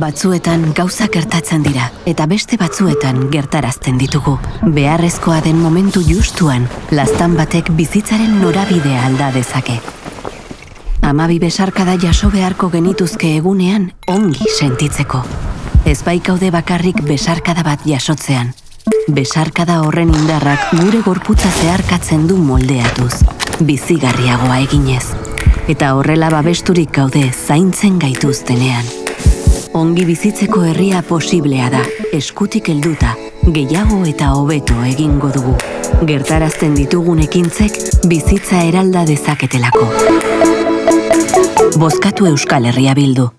Batzuetan gauza gertatzen dira eta beste batzuetan gertarazten ditugu. Beharrezkoa den momentu justuan, lastan batek bizitzaren norabidea alda dezake. Amabi besarkada jaso beharko genituzke egunean ongi sentitzeko. Ez baikaude bakarrik besarkada bat jasotzean. Besarkada horren indarrak gure gorputza zeharkatzen du moldeatuz. Bizigarriagoa eginez. Eta horrela babesturik gaude zaintzen gaituztenean. Ongi bizitzeko herria posiblea da, eskutik helduta, gehiago eta hobeto egingo dugu. Gertarazten ditugun ekintzek bizitza eralda dezaketelako. Bozkatu Euskal Herria bildu.